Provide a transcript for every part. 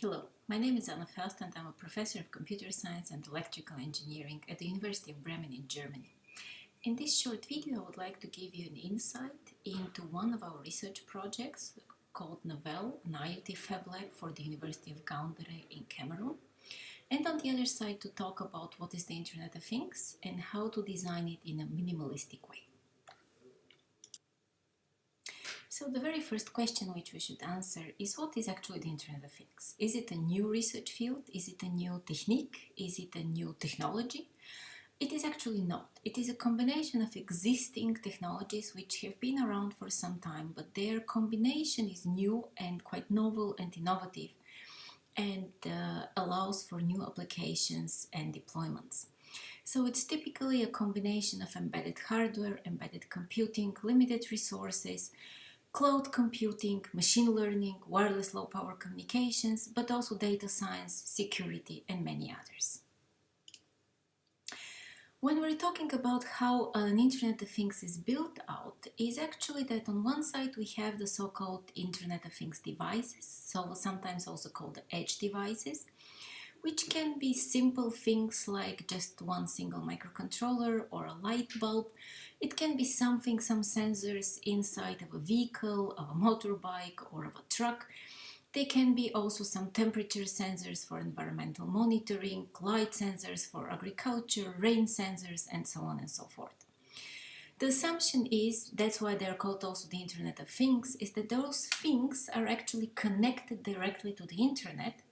Hello, my name is Anna Förster and I'm a professor of computer science and electrical engineering at the University of Bremen in Germany. In this short video I would like to give you an insight into one of our research projects called Novell, an IoT Fab Lab for the University of Gaoundéré in Cameroon. And on the other side to talk about what is the Internet of Things and how to design it in a minimalistic way. So the very first question which we should answer is what is actually the Internet of Things? Is it a new research field? Is it a new technique? Is it a new technology? It is actually not. It is a combination of existing technologies which have been around for some time, but their combination is new and quite novel and innovative and uh, allows for new applications and deployments. So it's typically a combination of embedded hardware, embedded computing, limited resources, cloud computing, machine learning, wireless low power communications, but also data science, security, and many others. When we're talking about how an Internet of Things is built out, is actually that on one side we have the so-called Internet of Things devices, so sometimes also called the edge devices, which can be simple things like just one single microcontroller or a light bulb, it can be something, some sensors inside of a vehicle, of a motorbike or of a truck. They can be also some temperature sensors for environmental monitoring, light sensors for agriculture, rain sensors, and so on and so forth. The assumption is, that's why they're called also the Internet of Things, is that those things are actually connected directly to the Internet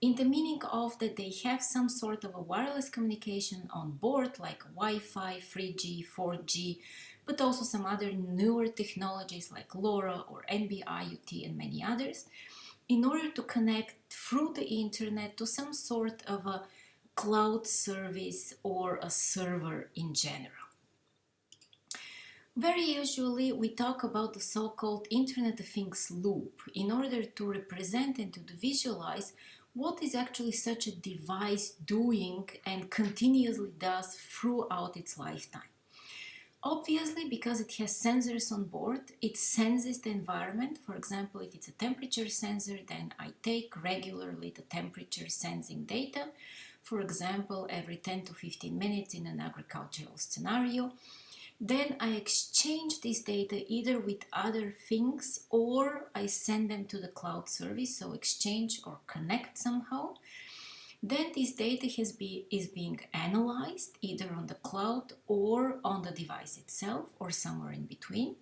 in the meaning of that they have some sort of a wireless communication on board like Wi-Fi, 3G, 4G, but also some other newer technologies like LoRa or NB-IoT and many others in order to connect through the internet to some sort of a cloud service or a server in general. Very usually we talk about the so-called Internet of Things loop in order to represent and to visualize what is actually such a device doing and continuously does throughout its lifetime. Obviously, because it has sensors on board, it senses the environment. For example, if it's a temperature sensor, then I take regularly the temperature sensing data. For example, every 10 to 15 minutes in an agricultural scenario. Then I exchange this data either with other things or I send them to the cloud service, so exchange or connect somehow. Then this data has be, is being analyzed either on the cloud or on the device itself or somewhere in between.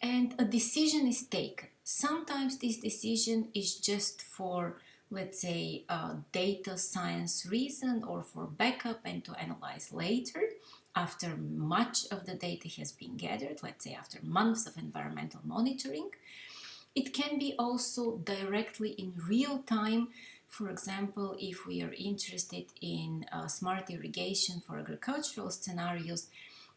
And a decision is taken. Sometimes this decision is just for, let's say, a data science reason or for backup and to analyze later after much of the data has been gathered, let's say after months of environmental monitoring. It can be also directly in real time. For example, if we are interested in uh, smart irrigation for agricultural scenarios,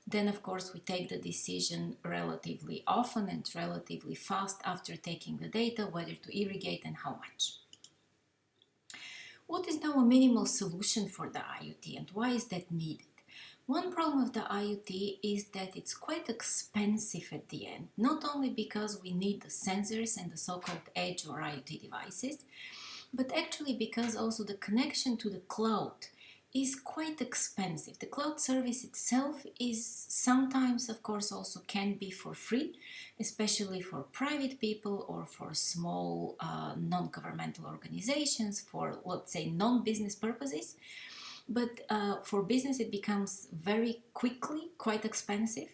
then of course we take the decision relatively often and relatively fast after taking the data whether to irrigate and how much. What is now a minimal solution for the IoT and why is that needed? One problem of the IoT is that it's quite expensive at the end, not only because we need the sensors and the so-called edge or IoT devices, but actually because also the connection to the cloud is quite expensive. The cloud service itself is sometimes, of course, also can be for free, especially for private people or for small uh, non-governmental organizations for, let's say, non-business purposes. But uh, for business, it becomes very quickly quite expensive.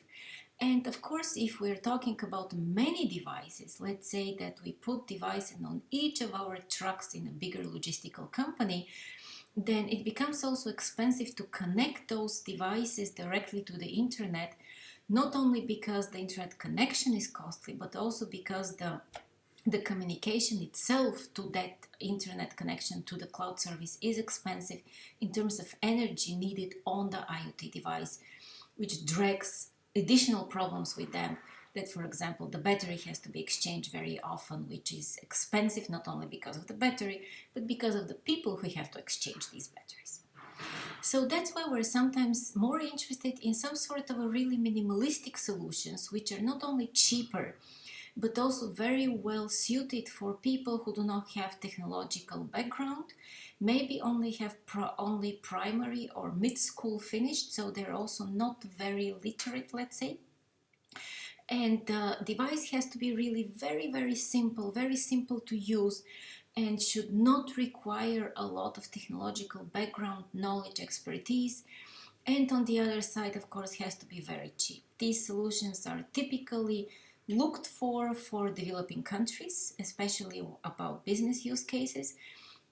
And of course, if we're talking about many devices, let's say that we put devices on each of our trucks in a bigger logistical company, then it becomes also expensive to connect those devices directly to the internet, not only because the internet connection is costly, but also because the the communication itself to that internet connection to the cloud service is expensive in terms of energy needed on the IoT device, which drags additional problems with them that, for example, the battery has to be exchanged very often, which is expensive not only because of the battery, but because of the people who have to exchange these batteries. So that's why we're sometimes more interested in some sort of a really minimalistic solutions, which are not only cheaper, but also very well suited for people who do not have technological background, maybe only have pro only primary or mid-school finished, so they're also not very literate, let's say. And the device has to be really very, very simple, very simple to use and should not require a lot of technological background, knowledge, expertise. And on the other side, of course, has to be very cheap. These solutions are typically looked for for developing countries, especially about business use cases.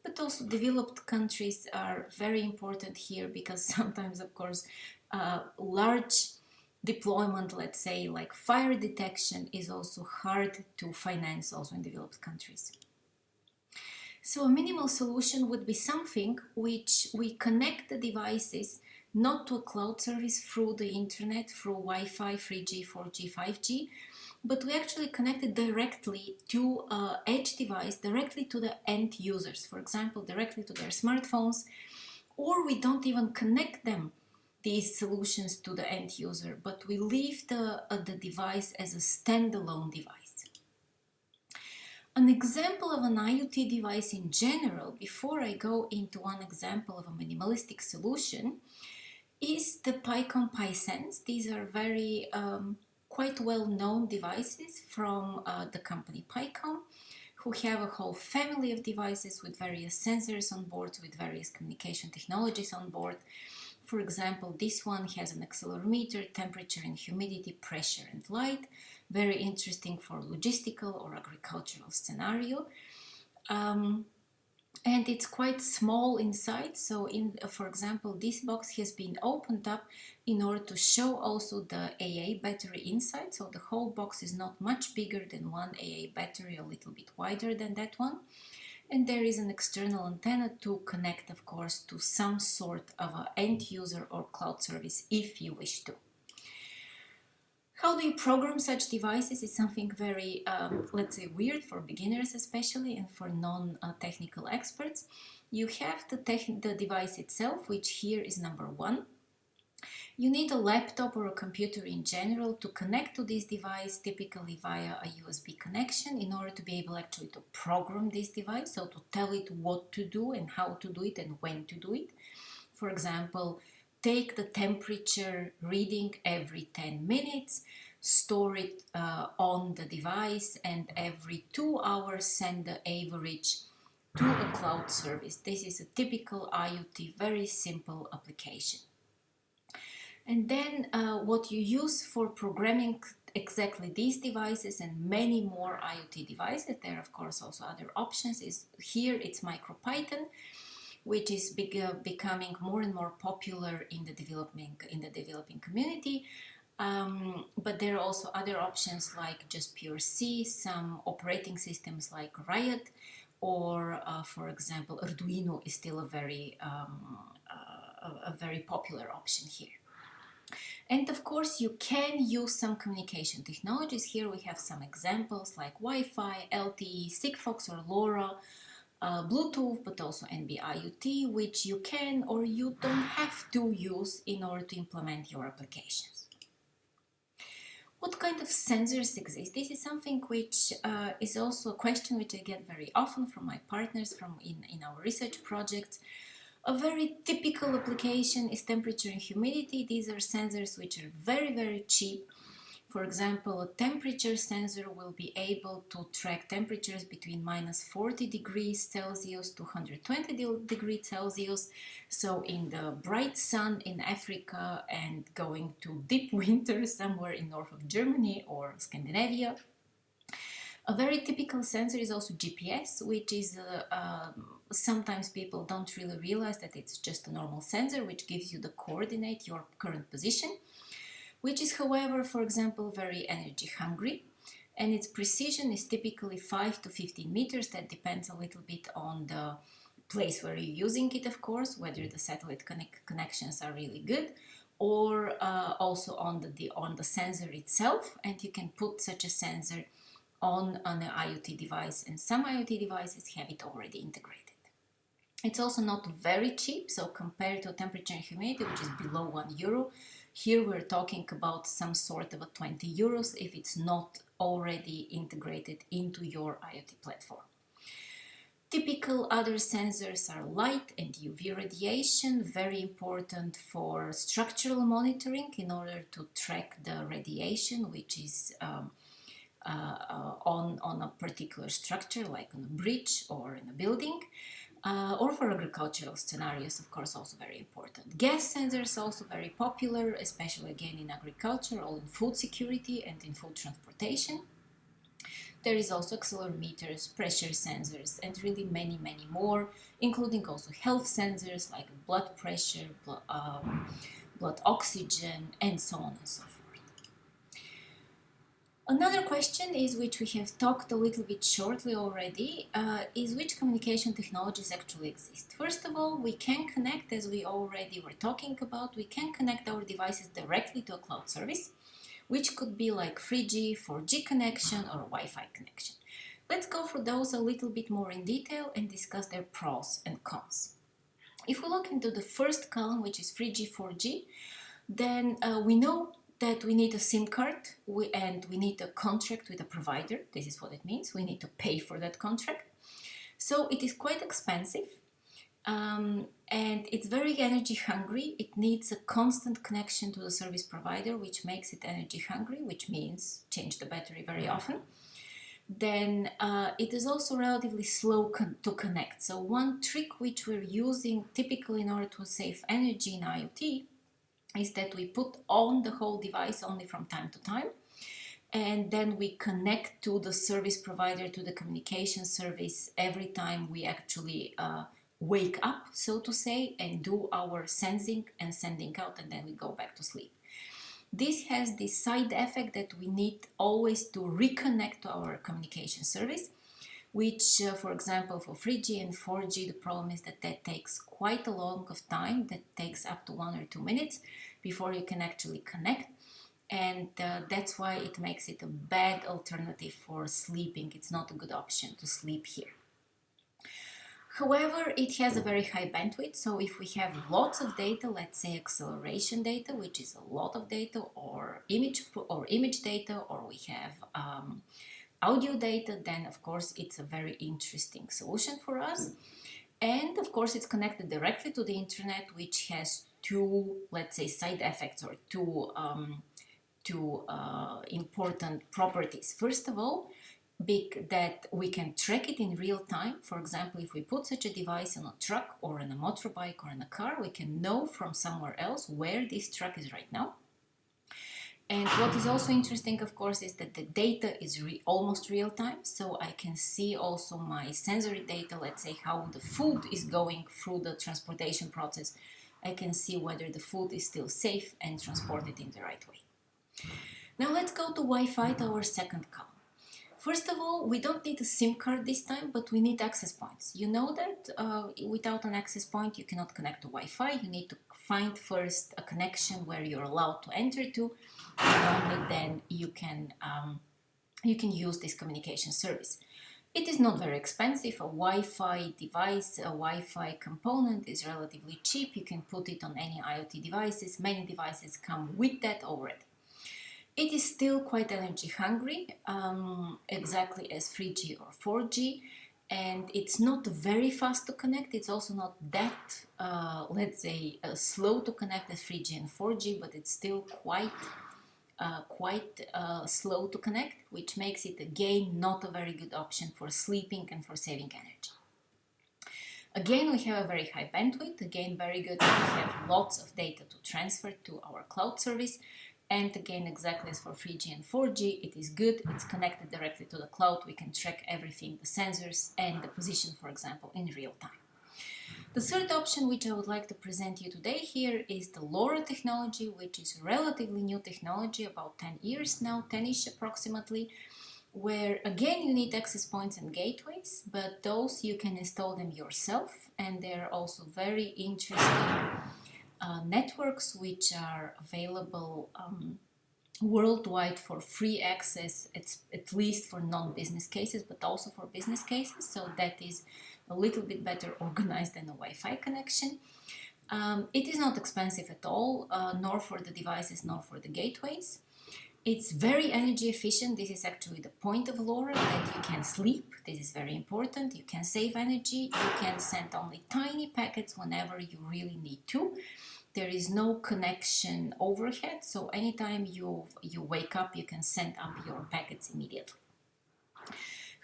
But also developed countries are very important here because sometimes, of course, uh, large deployment, let's say, like fire detection is also hard to finance also in developed countries. So a minimal solution would be something which we connect the devices not to a cloud service through the internet, through Wi-Fi, 3G, 4G, 5G, but we actually connect it directly to a edge device, directly to the end users, for example, directly to their smartphones, or we don't even connect them, these solutions to the end user, but we leave the, uh, the device as a standalone device. An example of an IoT device in general, before I go into one example of a minimalistic solution, is the Pycom Pysense. These are very um, quite well-known devices from uh, the company Pycom, who have a whole family of devices with various sensors on board, with various communication technologies on board. For example, this one has an accelerometer, temperature and humidity, pressure and light, very interesting for logistical or agricultural scenario. Um, and it's quite small inside so in for example this box has been opened up in order to show also the AA battery inside so the whole box is not much bigger than one AA battery a little bit wider than that one and there is an external antenna to connect of course to some sort of an end user or cloud service if you wish to how do you program such devices is something very, um, let's say, weird for beginners especially and for non-technical experts. You have the, the device itself, which here is number one. You need a laptop or a computer in general to connect to this device, typically via a USB connection, in order to be able actually to program this device, so to tell it what to do and how to do it and when to do it. For example, take the temperature reading every 10 minutes, store it uh, on the device, and every two hours send the average to a cloud service. This is a typical IoT, very simple application. And then uh, what you use for programming exactly these devices and many more IoT devices, there are of course also other options, is here it's MicroPython which is big, uh, becoming more and more popular in the developing in the developing community. Um, but there are also other options like just pure C, some operating systems like Riot, or uh, for example, Arduino is still a very um, uh, a very popular option here. And of course, you can use some communication technologies. Here we have some examples like Wi-Fi, LTE, Sigfox or LoRa, uh, Bluetooth, but also NB-IoT, which you can or you don't have to use in order to implement your applications. What kind of sensors exist? This is something which uh, is also a question which I get very often from my partners from in, in our research projects. A very typical application is temperature and humidity. These are sensors which are very, very cheap for example, a temperature sensor will be able to track temperatures between minus 40 degrees Celsius to 120 degrees Celsius. So in the bright sun in Africa and going to deep winter somewhere in north of Germany or Scandinavia. A very typical sensor is also GPS, which is uh, um, sometimes people don't really realize that it's just a normal sensor which gives you the coordinate, your current position which is however, for example, very energy hungry and its precision is typically 5 to 15 meters. That depends a little bit on the place where you're using it, of course, whether the satellite connect connections are really good or uh, also on the, the, on the sensor itself. And you can put such a sensor on an IoT device and some IoT devices have it already integrated. It's also not very cheap, so compared to temperature and humidity, which is below one euro, here we're talking about some sort of a 20 euros if it's not already integrated into your IoT platform. Typical other sensors are light and UV radiation, very important for structural monitoring in order to track the radiation which is um, on, on a particular structure like on a bridge or in a building. Uh, or for agricultural scenarios, of course, also very important. Gas sensors also very popular, especially again in agriculture or in food security and in food transportation. There is also accelerometers, pressure sensors, and really many, many more, including also health sensors like blood pressure, blood, um, blood oxygen, and so on and so forth. Another question is, which we have talked a little bit shortly already, uh, is which communication technologies actually exist. First of all, we can connect, as we already were talking about, we can connect our devices directly to a cloud service which could be like 3G, 4G connection or Wi-Fi connection. Let's go through those a little bit more in detail and discuss their pros and cons. If we look into the first column, which is 3G, 4G, then uh, we know that we need a SIM card we, and we need a contract with a provider. This is what it means. We need to pay for that contract. So it is quite expensive um, and it's very energy hungry. It needs a constant connection to the service provider, which makes it energy hungry, which means change the battery very often. Then uh, it is also relatively slow con to connect. So one trick which we're using typically in order to save energy in IoT is that we put on the whole device only from time to time and then we connect to the service provider to the communication service every time we actually uh, wake up, so to say, and do our sensing and sending out, and then we go back to sleep. This has the side effect that we need always to reconnect to our communication service, which, uh, for example, for 3G and 4G, the problem is that that takes quite a long of time, that takes up to one or two minutes before you can actually connect. And uh, that's why it makes it a bad alternative for sleeping. It's not a good option to sleep here. However, it has a very high bandwidth, so if we have lots of data, let's say acceleration data, which is a lot of data, or image or image data, or we have um, audio data, then of course it's a very interesting solution for us. And of course it's connected directly to the internet, which has two, let's say, side effects or two, um, two uh, important properties. First of all, big that we can track it in real time. For example, if we put such a device on a truck or in a motorbike or in a car, we can know from somewhere else where this truck is right now. And what is also interesting, of course, is that the data is re almost real time. So I can see also my sensory data, let's say how the food is going through the transportation process. I can see whether the food is still safe and transported in the right way. Now let's go to Wi-Fi, to our second column. First of all, we don't need a SIM card this time, but we need access points. You know that uh, without an access point, you cannot connect to Wi-Fi. You need to find first a connection where you're allowed to enter to, and only then you can um, you can use this communication service. It is not very expensive. A Wi-Fi device, a Wi-Fi component is relatively cheap. You can put it on any IoT devices. Many devices come with that already. It is still quite energy hungry, um, exactly as 3G or 4G, and it's not very fast to connect. It's also not that, uh, let's say, uh, slow to connect as 3G and 4G, but it's still quite, uh, quite uh, slow to connect, which makes it again not a very good option for sleeping and for saving energy. Again, we have a very high bandwidth, again very good, we have lots of data to transfer to our cloud service, and again, exactly as for 3G and 4G, it is good. It's connected directly to the cloud. We can track everything, the sensors and the position, for example, in real time. The third option which I would like to present you today here is the LoRa technology, which is relatively new technology, about 10 years now, 10ish approximately, where again you need access points and gateways, but those you can install them yourself and they're also very interesting uh, networks which are available um, worldwide for free access, it's at least for non-business cases, but also for business cases. So that is a little bit better organized than a Wi-Fi connection. Um, it is not expensive at all, uh, nor for the devices, nor for the gateways. It's very energy efficient. This is actually the point of LoRa that you can sleep. This is very important. You can save energy. You can send only tiny packets whenever you really need to. There is no connection overhead, so anytime you, you wake up, you can send up your packets immediately.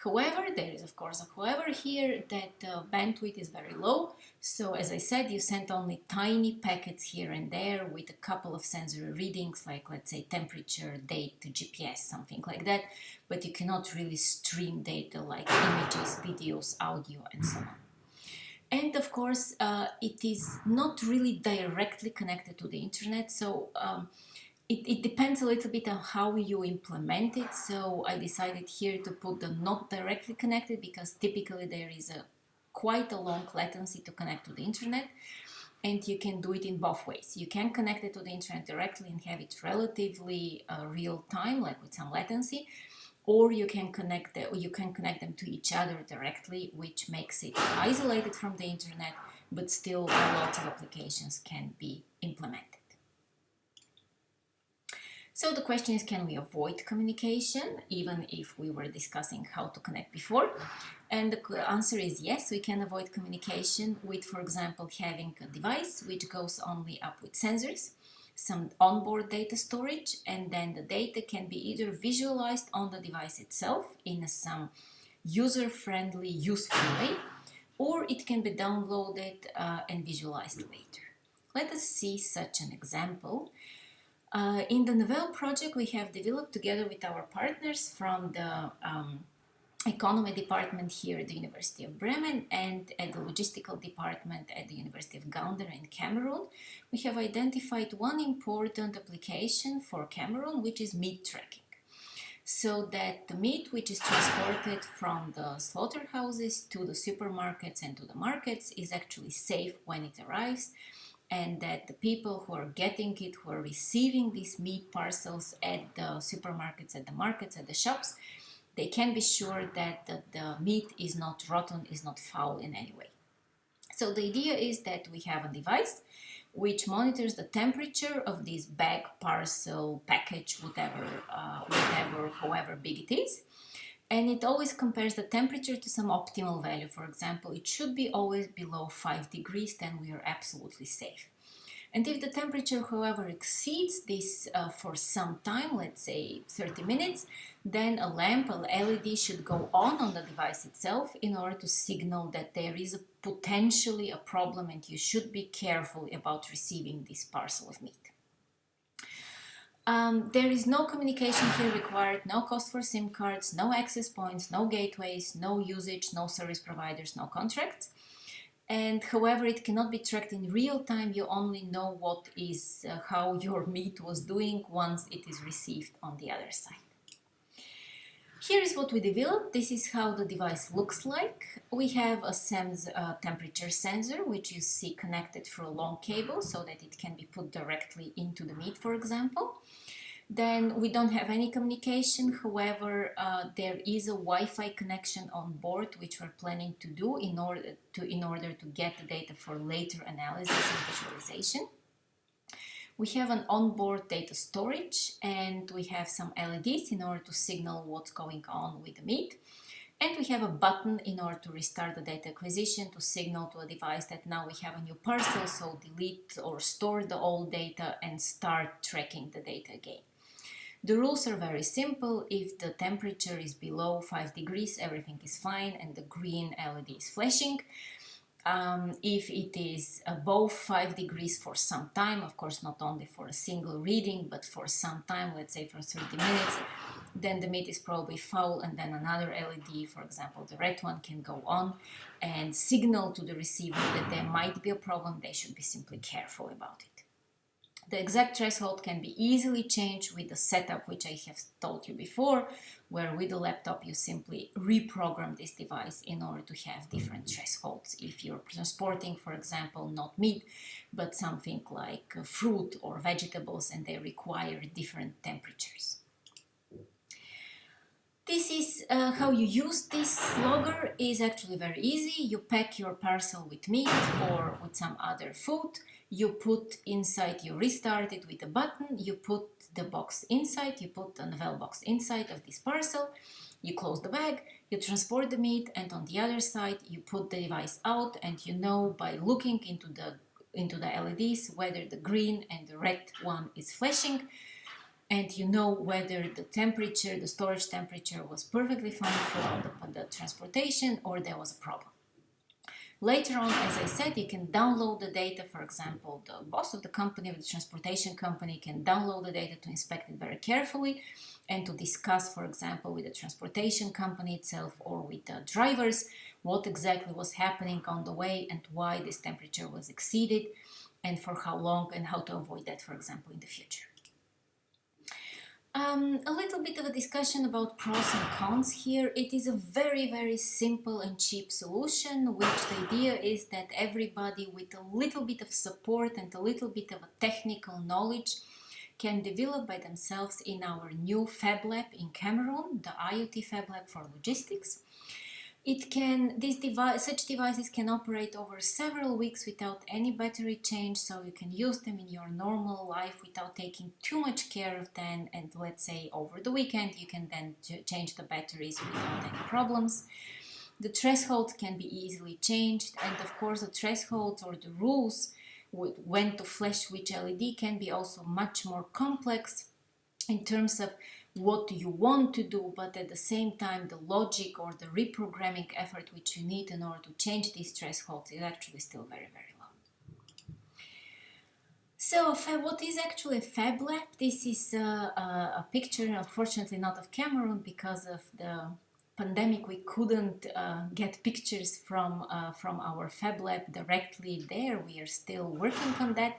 However, there is of course a however here that uh, bandwidth is very low. So as I said, you send only tiny packets here and there with a couple of sensor readings, like let's say temperature, date, GPS, something like that. But you cannot really stream data like images, videos, audio, and so on. And of course, uh, it is not really directly connected to the internet. So um, it, it, depends a little bit on how you implement it. So I decided here to put the not directly connected because typically there is a quite a long latency to connect to the internet and you can do it in both ways. You can connect it to the internet directly and have it relatively uh, real time, like with some latency, or you can connect the, you can connect them to each other directly, which makes it isolated from the internet, but still lots of applications can be implemented. So the question is, can we avoid communication, even if we were discussing how to connect before? And the answer is yes, we can avoid communication with, for example, having a device which goes only up with sensors, some onboard data storage, and then the data can be either visualized on the device itself in a some user-friendly, useful way, or it can be downloaded uh, and visualized later. Let us see such an example. Uh, in the Novell project, we have developed together with our partners from the um, economy department here at the University of Bremen and at the logistical department at the University of Gaoundéré in Cameroon, we have identified one important application for Cameroon, which is meat tracking. So that the meat which is transported from the slaughterhouses to the supermarkets and to the markets is actually safe when it arrives and that the people who are getting it, who are receiving these meat parcels at the supermarkets, at the markets, at the shops, they can be sure that the, the meat is not rotten, is not foul in any way. So the idea is that we have a device which monitors the temperature of this bag, parcel, package, whatever, uh, whatever, however big it is, and it always compares the temperature to some optimal value. For example, it should be always below 5 degrees, then we are absolutely safe. And if the temperature, however, exceeds this uh, for some time, let's say 30 minutes, then a lamp, LED should go on on the device itself in order to signal that there is a potentially a problem and you should be careful about receiving this parcel of meat. Um, there is no communication here required, no cost for SIM cards, no access points, no gateways, no usage, no service providers, no contracts. And however, it cannot be tracked in real time. You only know what is uh, how your meat was doing once it is received on the other side. Here is what we developed. This is how the device looks like. We have a SEMS uh, temperature sensor, which you see connected through a long cable so that it can be put directly into the meat, for example. Then we don't have any communication. However, uh, there is a Wi-Fi connection on board, which we're planning to do in order to, in order to get the data for later analysis and visualization. We have an onboard data storage and we have some LEDs in order to signal what's going on with the meat. And we have a button in order to restart the data acquisition to signal to a device that now we have a new parcel, so delete or store the old data and start tracking the data again. The rules are very simple. If the temperature is below 5 degrees, everything is fine and the green LED is flashing um, if it is above 5 degrees for some time, of course not only for a single reading, but for some time, let's say for 30 minutes, then the meat is probably foul and then another LED, for example the red one, can go on and signal to the receiver that there might be a problem, they should be simply careful about it. The exact threshold can be easily changed with the setup which I have told you before, where with the laptop you simply reprogram this device in order to have different thresholds. If you're transporting, for example, not meat, but something like uh, fruit or vegetables and they require different temperatures. This is uh, how you use this logger is actually very easy. You pack your parcel with meat or with some other food you put inside, you restart it with a button, you put the box inside, you put the Navelle box inside of this parcel, you close the bag, you transport the meat, and on the other side, you put the device out, and you know by looking into the into the LEDs whether the green and the red one is flashing, and you know whether the temperature, the storage temperature was perfectly fine for the, the transportation or there was a problem. Later on, as I said, you can download the data. For example, the boss of the company, of the transportation company, can download the data to inspect it very carefully and to discuss, for example, with the transportation company itself or with the drivers what exactly was happening on the way and why this temperature was exceeded and for how long and how to avoid that, for example, in the future. Um, a little bit of a discussion about pros and cons here. It is a very, very simple and cheap solution, which the idea is that everybody with a little bit of support and a little bit of a technical knowledge can develop by themselves in our new Fab Lab in Cameroon, the IoT Fab Lab for Logistics. It can, these device, such devices can operate over several weeks without any battery change, so you can use them in your normal life without taking too much care of them. And let's say over the weekend, you can then change the batteries without any problems. The threshold can be easily changed, and of course, the thresholds or the rules when to flash which LED can be also much more complex in terms of what you want to do, but at the same time, the logic or the reprogramming effort which you need in order to change these thresholds is actually still very, very low. So what is actually a Fab Lab? This is a, a, a picture, unfortunately not of Cameroon because of the pandemic we couldn't uh, get pictures from uh, from our fab lab directly there we are still working on that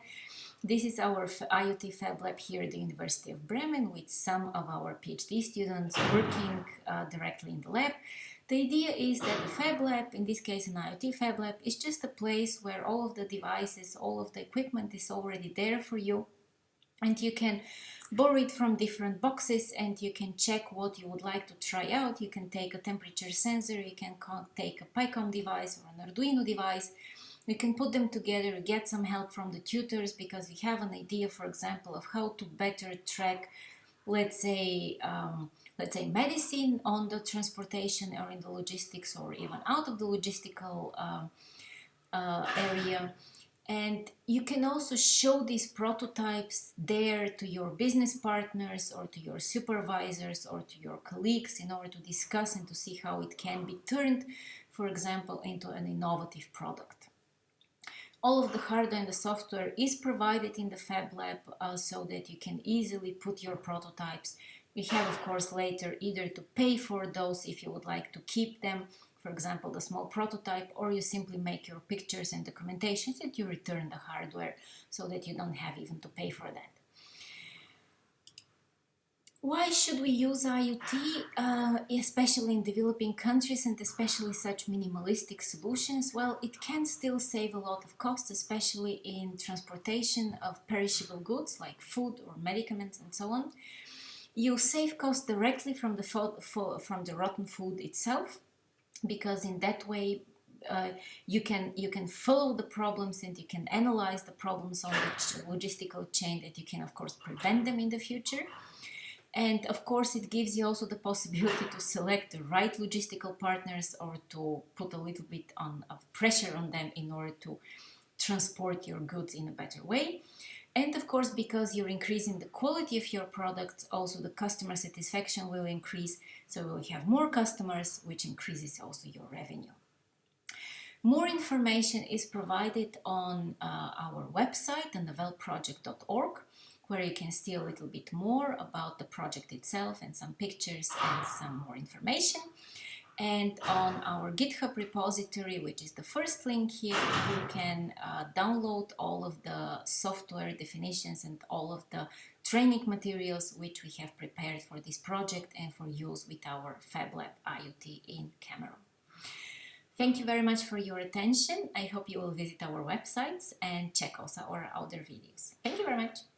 this is our IoT fab lab here at the University of Bremen with some of our PhD students working uh, directly in the lab the idea is that the fab lab, in this case an IoT fab lab, is just a place where all of the devices, all of the equipment is already there for you and you can borrow it from different boxes and you can check what you would like to try out. You can take a temperature sensor, you can take a PyCom device or an Arduino device. You can put them together, get some help from the tutors because we have an idea, for example, of how to better track, let's say, um, let's say medicine on the transportation or in the logistics or even out of the logistical uh, uh, area and you can also show these prototypes there to your business partners or to your supervisors or to your colleagues in order to discuss and to see how it can be turned, for example, into an innovative product. All of the hardware and the software is provided in the Fab Lab uh, so that you can easily put your prototypes. You have, of course, later either to pay for those if you would like to keep them for example, the small prototype, or you simply make your pictures and documentations and you return the hardware so that you don't have even to pay for that. Why should we use IoT, uh, especially in developing countries and especially such minimalistic solutions? Well, it can still save a lot of costs, especially in transportation of perishable goods like food or medicaments and so on. You save costs directly from the, from the rotten food itself because in that way uh, you can you can follow the problems and you can analyze the problems on the logistical chain that you can of course prevent them in the future and of course it gives you also the possibility to select the right logistical partners or to put a little bit on, of pressure on them in order to transport your goods in a better way and of course, because you're increasing the quality of your products, also the customer satisfaction will increase. So you will have more customers, which increases also your revenue. More information is provided on uh, our website, thenavelleproject.org, where you can see a little bit more about the project itself and some pictures and some more information and on our GitHub repository, which is the first link here, you can uh, download all of the software definitions and all of the training materials which we have prepared for this project and for use with our FabLab IoT in Cameroon. Thank you very much for your attention. I hope you will visit our websites and check also our other videos. Thank you very much.